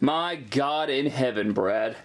My God in heaven, Brad.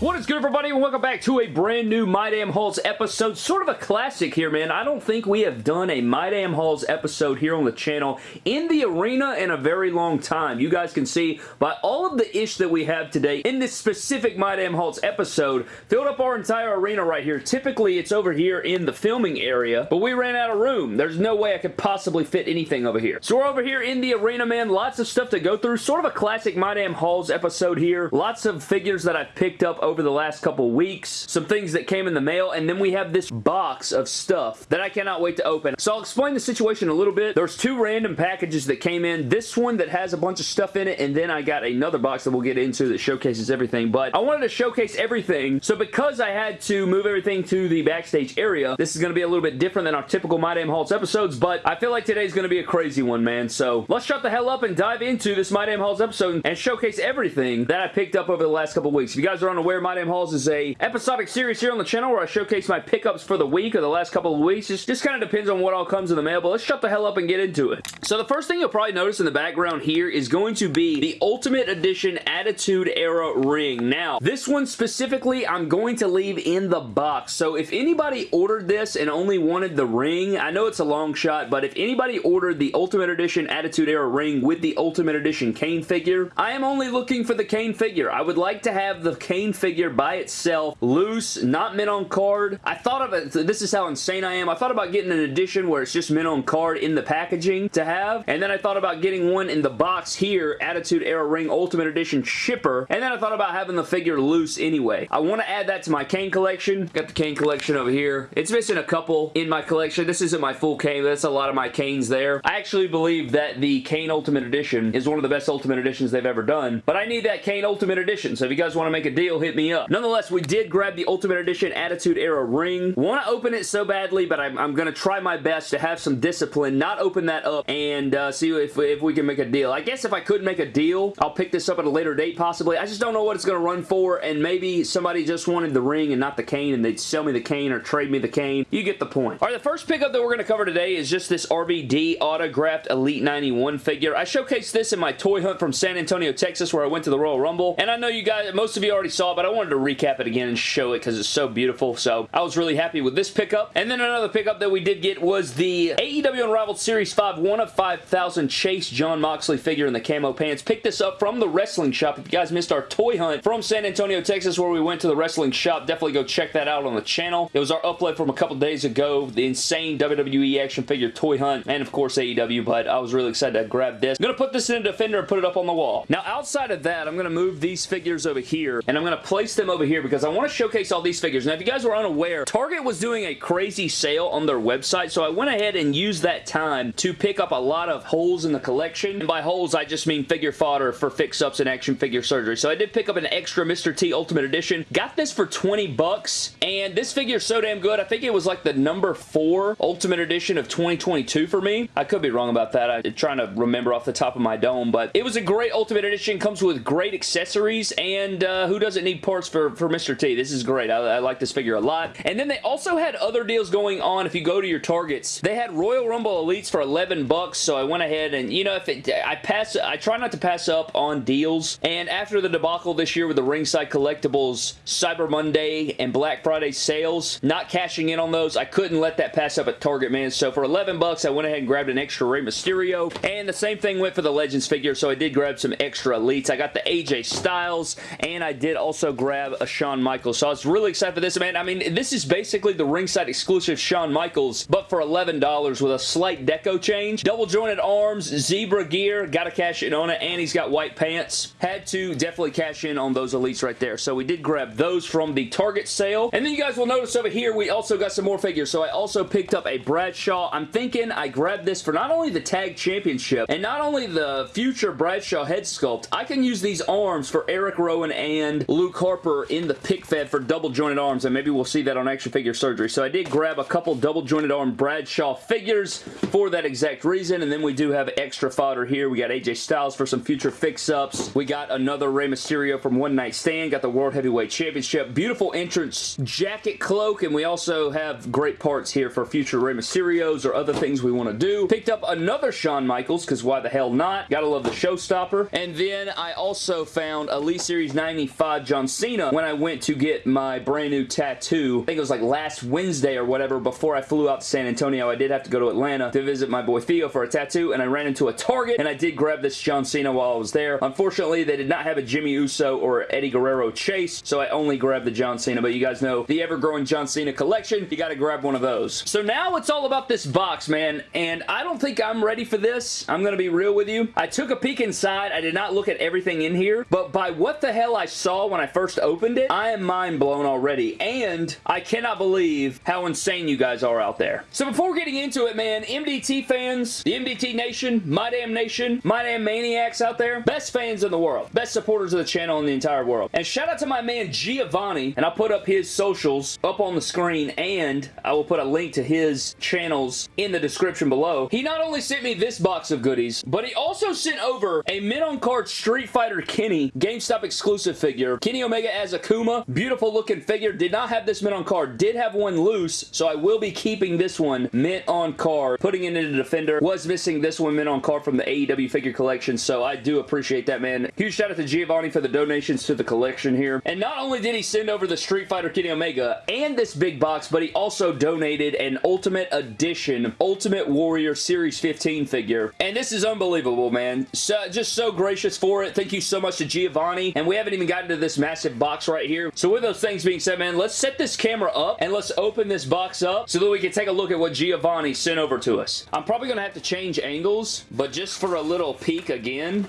What is good, everybody, and welcome back to a brand new My Damn Hauls episode. Sort of a classic here, man. I don't think we have done a My Damn Hauls episode here on the channel in the arena in a very long time. You guys can see by all of the ish that we have today in this specific My Damn Hauls episode, filled up our entire arena right here. Typically, it's over here in the filming area, but we ran out of room. There's no way I could possibly fit anything over here. So we're over here in the arena, man. Lots of stuff to go through. Sort of a classic My Damn Hauls episode here. Lots of figures that I've picked up over the last couple weeks, some things that came in the mail, and then we have this box of stuff that I cannot wait to open. So I'll explain the situation a little bit. There's two random packages that came in. This one that has a bunch of stuff in it, and then I got another box that we'll get into that showcases everything, but I wanted to showcase everything, so because I had to move everything to the backstage area, this is going to be a little bit different than our typical My Damn Hauls episodes, but I feel like today's going to be a crazy one, man, so let's shut the hell up and dive into this My Damn Hauls episode and showcase everything that I picked up over the last couple weeks. If you guys are unaware, My Damn Hauls is a episodic series here on the channel where I showcase my pickups for the week or the last couple of weeks. Just, just kind of depends on what all comes in the mail, but let's shut the hell up and get into it. So the first thing you'll probably notice in the background here is going to be the Ultimate Edition Attitude Era ring. Now, this one specifically, I'm going to leave in the box. So if anybody ordered this and only wanted the ring, I know it's a long shot, but if anybody ordered the Ultimate Edition Attitude Era ring with the Ultimate Edition Kane figure, I am only looking for the Kane figure. I would like to have the Kane figure by itself loose, not mint on card. I thought of it, this is how insane I am. I thought about getting an edition where it's just mint on card in the packaging to have, and then I thought about getting one in the box here, Attitude Era Ring Ultimate Edition shipper, and then I thought about having the figure loose anyway. I want to add that to my Kane collection. Got the Kane collection over here. It's missing a couple in my collection. This isn't my full Kane, that's a lot of my Kanes there. I actually believe that the Kane Ultimate Edition is one of the best Ultimate Editions they've ever done, but I need that Kane Ultimate Edition, so if you guys want to make a deal, hit me up. Nonetheless, we we did grab the Ultimate Edition Attitude Era ring. Want to open it so badly, but I'm, I'm going to try my best to have some discipline, not open that up, and uh, see if, if we can make a deal. I guess if I could make a deal, I'll pick this up at a later date possibly. I just don't know what it's going to run for, and maybe somebody just wanted the ring and not the Kane, and they'd sell me the Kane or trade me the Kane. You get the point. All right, the first pickup that we're going to cover today is just this RVD autographed Elite 91 figure. I showcased this in my toy hunt from San Antonio, Texas, where I went to the Royal Rumble, and I know you guys, most of you already saw it, but I wanted to recap it again and show it because it's so beautiful. So I was really happy with this pickup. And then another pickup that we did get was the AEW Unrivaled Series 5 1 of 5,000 Chase Jon Moxley figure in the camo pants. Picked this up from the wrestling shop. If you guys missed our toy hunt from San Antonio, Texas where we went to the wrestling shop, definitely go check that out on the channel. It was our upload from a couple days ago. The insane WWE action figure toy hunt and of course AEW but I was really excited to grab this. I'm going to put this in a Defender and put it up on the wall. Now outside of that I'm going to move these figures over here and I'm going to them over here because I want to showcase all these figures. Now, if you guys were unaware, Target was doing a crazy sale on their website, so I went ahead and used that time to pick up a lot of holes in the collection. And by holes, I just mean figure fodder for fix-ups and action figure surgery. So I did pick up an extra Mr. T Ultimate Edition. Got this for 20 bucks, and this figure is so damn good. I think it was like the number 4 Ultimate Edition of 2022 for me. I could be wrong about that. I'm trying to remember off the top of my dome, but it was a great Ultimate Edition. Comes with great accessories, and uh, who doesn't need parts for, for Mr. T? This is great. I, I like this figure a lot. And then they also had other deals going on if you go to your Targets. They had Royal Rumble Elites for 11 bucks, so I went ahead and, you know, if it, I pass, I try not to pass up on deals. And after the debacle this year with the Ringside Collectibles Cyber Monday and Black Friday sales, not cashing in on those, I couldn't let that pass up at Target, man. So for 11 bucks, I went ahead and grabbed an extra Rey Mysterio. And the same thing went for the Legends figure, so I did grab some extra Elites. I got the AJ Styles, and I did also grab a Shawn Michaels. So I was really excited for this, man. I mean, this is basically the ringside exclusive Shawn Michaels, but for $11 with a slight deco change. Double jointed arms, zebra gear, gotta cash in on it, and he's got white pants. Had to definitely cash in on those elites right there. So we did grab those from the Target sale. And then you guys will notice over here, we also got some more figures. So I also picked up a Bradshaw. I'm thinking I grabbed this for not only the tag championship, and not only the future Bradshaw head sculpt, I can use these arms for Eric Rowan and Luke Harper in the pick fed for double jointed arms, and maybe we'll see that on action figure surgery. So I did grab a couple double jointed arm Bradshaw figures for that exact reason, and then we do have extra fodder here. We got AJ Styles for some future fix-ups. We got another Rey Mysterio from One Night Stand. Got the World Heavyweight Championship. Beautiful entrance jacket cloak, and we also have great parts here for future Rey Mysterios or other things we want to do. Picked up another Shawn Michaels, because why the hell not? Gotta love the showstopper. And then I also found Elite Series 95 John Cena when I went to get my brand new tattoo. I think it was like last Wednesday or whatever before I flew out to San Antonio. I did have to go to Atlanta to visit my boy Theo for a tattoo, and I ran into a Target, and I did grab this John Cena while I was there. Unfortunately, they did not have a Jimmy Uso or Eddie Guerrero chase, so I only grabbed the John Cena, but you guys know the ever-growing John Cena collection, you gotta grab one of those. So now it's all about this box, man, and I don't think I'm ready for this. I'm gonna be real with you. I took a peek inside. I did not look at everything in here, but by what the hell I saw when I first opened it, I am mind blown already, and I cannot believe how insane you guys are out there. So before getting into it, man, MDT fans, the MDT Nation, My Damn Nation, My Damn Maniacs out there, best fans in the world, best supporters of the channel in the entire world. And shout out to my man Giovanni, and I'll put up his socials up on the screen, and I will put a link to his channels in the description below. He not only sent me this box of goodies, but he also sent over a mid-on-card Street Fighter Kenny GameStop exclusive figure. Kenny Omega as Akuma. Beautiful looking figure. Did not have this mint on card. Did have one loose, so I will be keeping this one mint on card. Putting it in the Defender. Was missing this one mint on card from the AEW figure collection, so I do appreciate that, man. Huge shout out to Giovanni for the donations to the collection here. And not only did he send over the Street Fighter Kenny Omega and this big box, but he also donated an Ultimate Edition Ultimate Warrior Series 15 figure. And this is unbelievable, man. So, just so gracious for it. Thank you so much to Giovanni. And we haven't even gotten to this massive box right here. So with those things being said, man, let's set this camera up and let's open this box up so that we can take a look at what Giovanni sent over to us. I'm probably going to have to change angles, but just for a little peek again,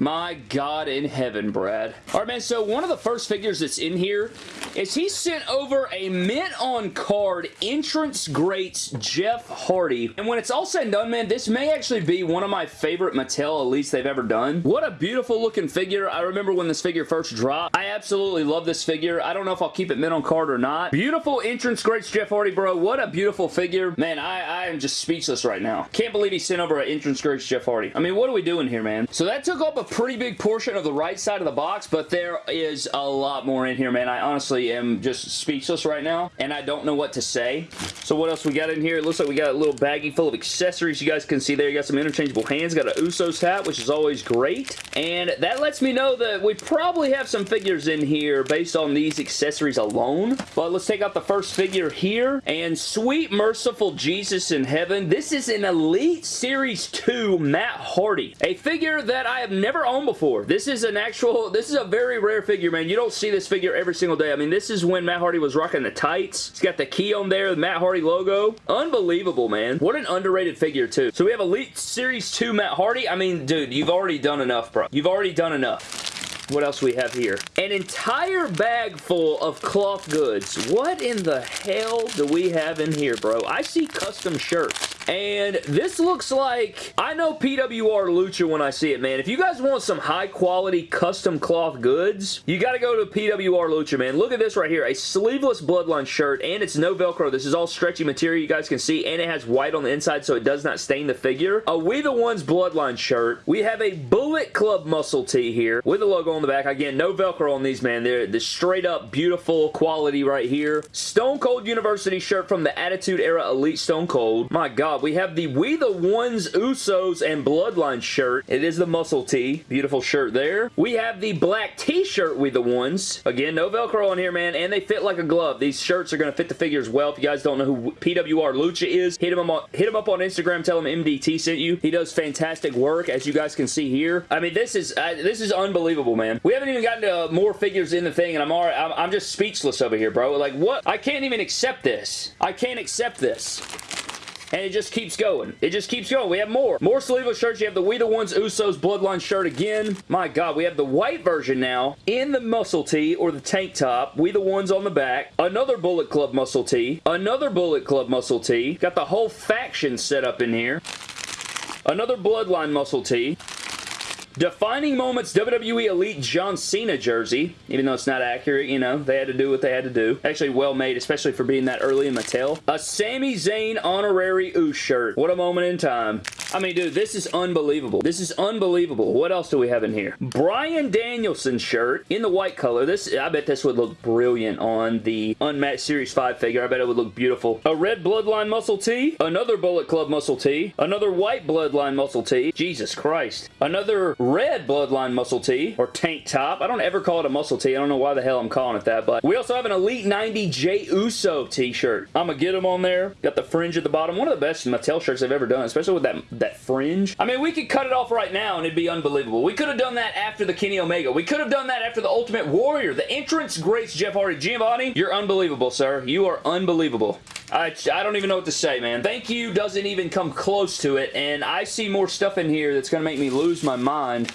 my God in heaven, Brad. All right, man, so one of the first figures that's in here is he sent over a mint on card entrance greats Jeff Hardy. And when it's all said and done, man, this may actually be one of my favorite Mattel Elites they've ever done. What a beautiful looking figure. I remember when this figure first dropped. I absolutely love this figure. I don't know if I'll keep it mint on card or not. Beautiful entrance greats Jeff Hardy, bro. What a beautiful figure. Man, I, I am just speechless right now. Can't believe he sent over an entrance greats Jeff Hardy. I mean, what are we doing here, man? So that took up a pretty big portion of the right side of the box, but there is a lot more in here, man. I honestly am just speechless right now, and I don't know what to say. So what else we got in here? It looks like we got a little baggie full of accessories. You guys can see there. You got some interchangeable hands. Got an Usos hat, which is always great. And that lets me know that we probably have some figures in here based on these accessories alone. But let's take out the first figure here. And sweet merciful Jesus in heaven. This is an Elite Series 2 Matt Hardy. A figure that I have never owned before before. This is an actual, this is a very rare figure, man. You don't see this figure every single day. I mean, this is when Matt Hardy was rocking the tights. He's got the key on there, the Matt Hardy logo. Unbelievable, man. What an underrated figure, too. So we have Elite Series 2 Matt Hardy. I mean, dude, you've already done enough, bro. You've already done enough. What else we have here? An entire bag full of cloth goods. What in the hell do we have in here, bro? I see custom shirts. And this looks like, I know PWR Lucha when I see it, man. If you guys want some high quality custom cloth goods, you got to go to PWR Lucha, man. Look at this right here. A sleeveless Bloodline shirt, and it's no Velcro. This is all stretchy material you guys can see, and it has white on the inside so it does not stain the figure. A We The Ones Bloodline shirt. We have a Bullet Club muscle tee here with the logo on the back. Again, no Velcro on these, man. They're the straight up beautiful quality right here. Stone Cold University shirt from the Attitude Era Elite Stone Cold. My God, we have the We The Ones Usos and Bloodline shirt. It is the muscle tee. Beautiful shirt there. We have the black t-shirt We The Ones. Again, no Velcro on here, man, and they fit like a glove. These shirts are going to fit the figures well. If you guys don't know who PWR Lucha is, hit him, up, hit him up on Instagram. Tell him MDT sent you. He does fantastic work, as you guys can see here. I mean, this is uh, this is unbelievable, man. We haven't even gotten to more figures in the thing, and I'm, already, I'm, I'm just speechless over here, bro. Like, what? I can't even accept this. I can't accept this and it just keeps going. It just keeps going. We have more. More sleeveless shirts. You have the We The Ones Usos Bloodline shirt again. My God, we have the white version now in the muscle tee or the tank top. We The Ones on the back. Another Bullet Club muscle tee. Another Bullet Club muscle tee. Got the whole faction set up in here. Another Bloodline muscle tee. Defining Moments WWE Elite John Cena jersey, even though it's not accurate, you know, they had to do what they had to do. Actually well made, especially for being that early in Mattel. A Sami Zayn honorary Uce shirt. What a moment in time. I mean, dude, this is unbelievable. This is unbelievable. What else do we have in here? Bryan Danielson shirt in the white color. This, I bet this would look brilliant on the Unmatched Series 5 figure. I bet it would look beautiful. A red Bloodline muscle tee. Another Bullet Club muscle tee. Another white Bloodline muscle tee. Jesus Christ. Another red Bloodline muscle tee or tank top. I don't ever call it a muscle tee. I don't know why the hell I'm calling it that, but we also have an Elite 90 Jey Uso t-shirt. I'm gonna get them on there. Got the fringe at the bottom. One of the best Mattel shirts I've ever done, especially with that that fringe. I mean, we could cut it off right now and it'd be unbelievable. We could have done that after the Kenny Omega. We could have done that after the Ultimate Warrior. The entrance greats Jeff Hardy. Giovanni, you're unbelievable, sir. You are unbelievable. I, I don't even know what to say, man. Thank you doesn't even come close to it, and I see more stuff in here that's going to make me lose my mind.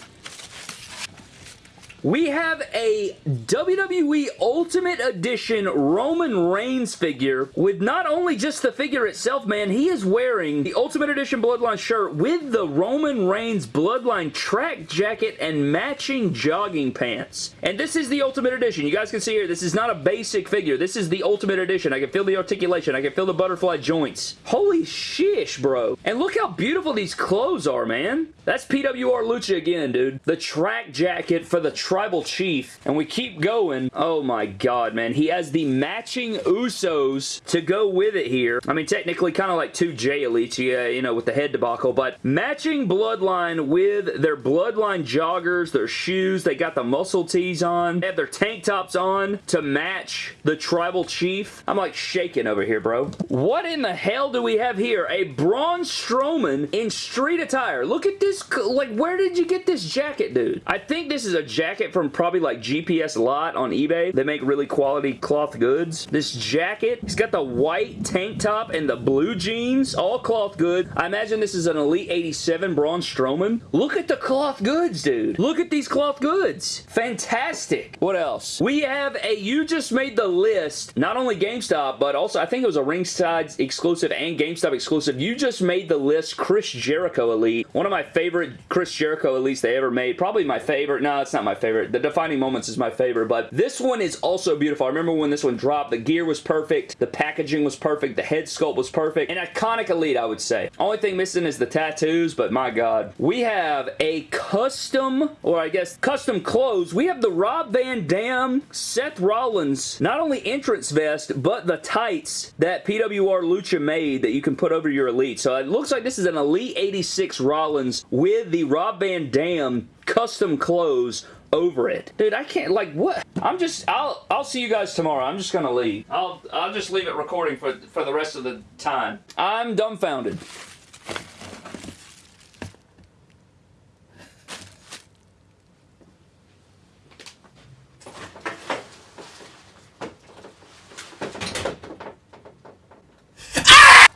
We have a WWE Ultimate Edition Roman Reigns figure with not only just the figure itself, man, he is wearing the Ultimate Edition Bloodline shirt with the Roman Reigns Bloodline track jacket and matching jogging pants. And this is the Ultimate Edition. You guys can see here, this is not a basic figure. This is the Ultimate Edition. I can feel the articulation. I can feel the butterfly joints. Holy shish, bro. And look how beautiful these clothes are, man. That's PWR Lucha again, dude. The track jacket for the Tribal Chief. And we keep going. Oh my god, man. He has the matching Usos to go with it here. I mean, technically kind of like two Jey Elites, yeah, you know, with the head debacle. But matching Bloodline with their Bloodline joggers, their shoes. They got the muscle tees on. They have their tank tops on to match the Tribal Chief. I'm like shaking over here, bro. What in the hell do we have here? A Braun Strowman in street attire. Look at this, like, where did you get this jacket, dude? I think this is a jacket from probably, like, GPS Lot on eBay. They make really quality cloth goods. This jacket, he's got the white tank top and the blue jeans, all cloth good. I imagine this is an Elite 87 Braun Strowman. Look at the cloth goods, dude. Look at these cloth goods. Fantastic. What else? We have a You Just Made the List, not only GameStop, but also I think it was a Ringside exclusive and GameStop exclusive. You Just Made the List Chris Jericho Elite. One of my favorite Chris Jericho Elites they ever made. Probably my favorite. No, it's not my favorite. The Defining Moments is my favorite, but this one is also beautiful. I remember when this one dropped, the gear was perfect, the packaging was perfect, the head sculpt was perfect. An iconic Elite, I would say. Only thing missing is the tattoos, but my god. We have a custom, or I guess custom clothes. We have the Rob Van Dam, Seth Rollins, not only entrance vest, but the tights that PWR Lucha made that you can put over your Elite. So it looks like this is an Elite 86 Rollins with the Rob Van Dam custom clothes over it. Dude, I can't, like, what? I'm just, I'll, I'll see you guys tomorrow. I'm just gonna leave. I'll, I'll just leave it recording for, for the rest of the time. I'm dumbfounded.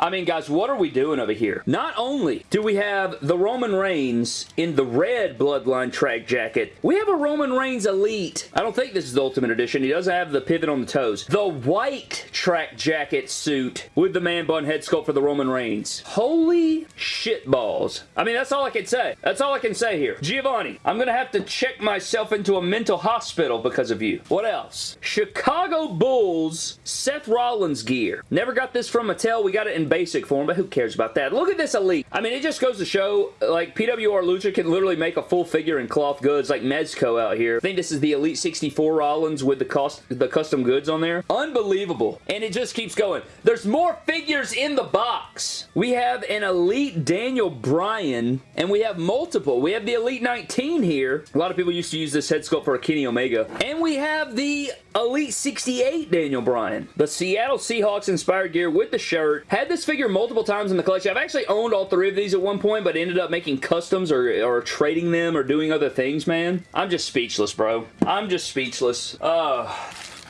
I mean, guys, what are we doing over here? Not only do we have the Roman Reigns in the red Bloodline track jacket, we have a Roman Reigns Elite. I don't think this is the Ultimate Edition. He doesn't have the pivot on the toes. The white track jacket suit with the man bun head sculpt for the Roman Reigns. Holy shit balls. I mean, that's all I can say. That's all I can say here. Giovanni, I'm going to have to check myself into a mental hospital because of you. What else? Chicago Bulls Seth Rollins gear. Never got this from Mattel. We got it in basic form, but who cares about that? Look at this Elite. I mean, it just goes to show, like, PWR Lucha can literally make a full figure in cloth goods, like Mezco out here. I think this is the Elite 64 Rollins with the cost, the custom goods on there. Unbelievable. And it just keeps going. There's more figures in the box. We have an Elite Daniel Bryan, and we have multiple. We have the Elite 19 here. A lot of people used to use this head sculpt for a Kenny Omega. And we have the Elite 68 Daniel Bryan. The Seattle Seahawks inspired gear with the shirt. Had this figure multiple times in the collection. I've actually owned all three of these at one point, but ended up making customs or, or trading them or doing other things, man. I'm just speechless, bro. I'm just speechless. Uh,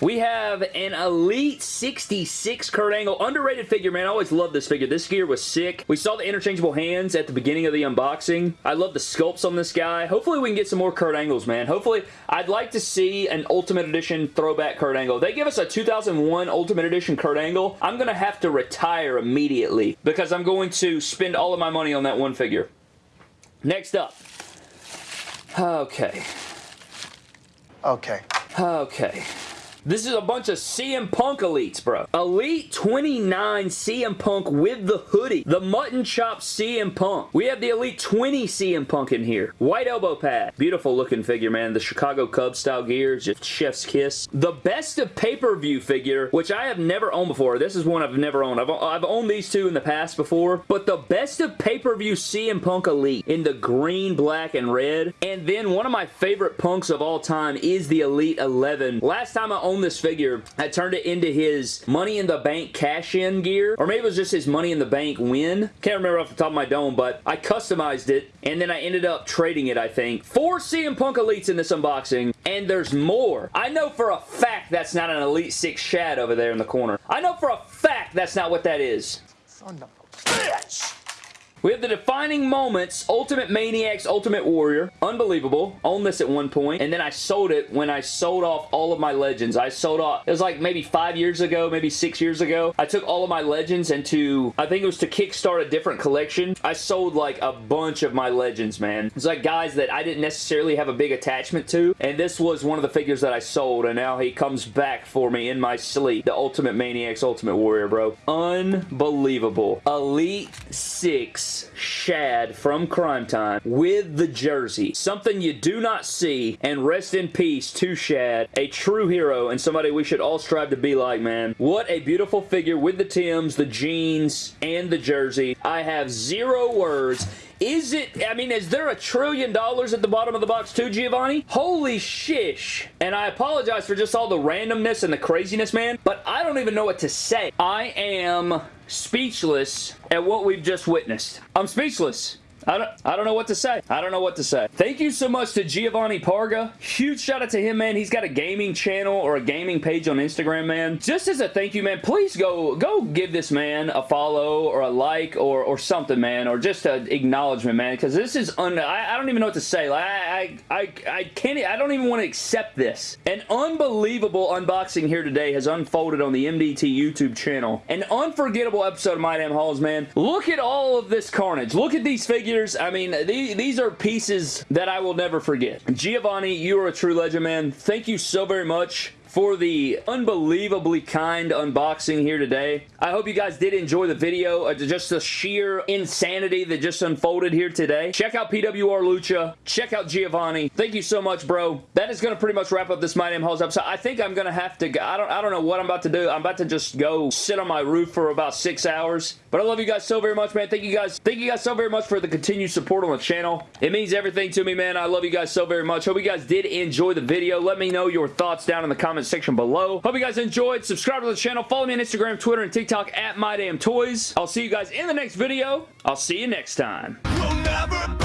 we have an Elite 66 Kurt Angle. Underrated figure, man. I always loved this figure. This gear was sick. We saw the interchangeable hands at the beginning of the unboxing. I love the sculpts on this guy. Hopefully we can get some more Kurt Angles, man. Hopefully, I'd like to see an Ultimate Edition throwback Kurt Angle. They give us a 2001 Ultimate Edition Kurt Angle. I'm going to have to retire immediately because I'm going to spend all of my money on that one figure. Next up, Okay. Okay. Okay. This is a bunch of CM Punk elites, bro. Elite 29 CM Punk with the hoodie. The mutton chop CM Punk. We have the Elite 20 CM Punk in here. White elbow pad. Beautiful looking figure, man. The Chicago Cubs style gear. Just chef's kiss. The best of pay-per-view figure, which I have never owned before. This is one I've never owned. I've, I've owned these two in the past before, but the best of pay-per-view CM Punk Elite in the green, black, and red. And then one of my favorite Punks of all time is the Elite 11. Last time I own this figure, I turned it into his Money in the Bank cash-in gear, or maybe it was just his Money in the Bank win. Can't remember off the top of my dome, but I customized it, and then I ended up trading it, I think. Four CM Punk Elites in this unboxing, and there's more. I know for a fact that's not an Elite 6 Shad over there in the corner. I know for a fact that's not what that is. Son of a bitch! We have the Defining Moments Ultimate Maniacs Ultimate Warrior. Unbelievable. Owned this at one point, and then I sold it when I sold off all of my Legends. I sold off, it was like maybe five years ago, maybe six years ago. I took all of my Legends into, I think it was to kickstart a different collection. I sold like a bunch of my Legends, man. It's like guys that I didn't necessarily have a big attachment to, and this was one of the figures that I sold, and now he comes back for me in my sleep. The Ultimate Maniacs Ultimate Warrior, bro. Unbelievable. Elite 6 Shad from Cryme Time with the jersey. Something you do not see, and rest in peace to Shad, a true hero and somebody we should all strive to be like, man. What a beautiful figure with the Tims, the jeans, and the jersey. I have zero words. Is it, I mean, is there a trillion dollars at the bottom of the box too, Giovanni? Holy shish. And I apologize for just all the randomness and the craziness, man, but I don't even know what to say. I am speechless at what we've just witnessed. I'm speechless. I don't, I don't know what to say. I don't know what to say. Thank you so much to Giovanni Parga. Huge shout out to him, man. He's got a gaming channel or a gaming page on Instagram, man. Just as a thank you, man, please go go give this man a follow or a like or, or something, man, or just an acknowledgement, man, because this is un I, I, don't even know what to say. Like, I, I, I can't, I don't even want to accept this. An unbelievable unboxing here today has unfolded on the MDT YouTube channel. An unforgettable episode of My Damn Hauls, man. Look at all of this carnage. Look at these figures I mean, these, these are pieces that I will never forget. Giovanni, you are a true legend, man. Thank you so very much for the unbelievably kind unboxing here today. I hope you guys did enjoy the video. Uh, just the sheer insanity that just unfolded here today. Check out PWR Lucha. Check out Giovanni. Thank you so much, bro. That is going to pretty much wrap up this My Damn Hauls episode. I think I'm going to have to, I don't, I don't know what I'm about to do. I'm about to just go sit on my roof for about six hours. But I love you guys so very much, man. Thank you guys. Thank you guys so very much for the continued support on the channel. It means everything to me, man. I love you guys so very much. Hope you guys did enjoy the video. Let me know your thoughts down in the comments section below. Hope you guys enjoyed. Subscribe to the channel. Follow me on Instagram, Twitter, and TikTok at MyDamnToys. I'll see you guys in the next video. I'll see you next time. We'll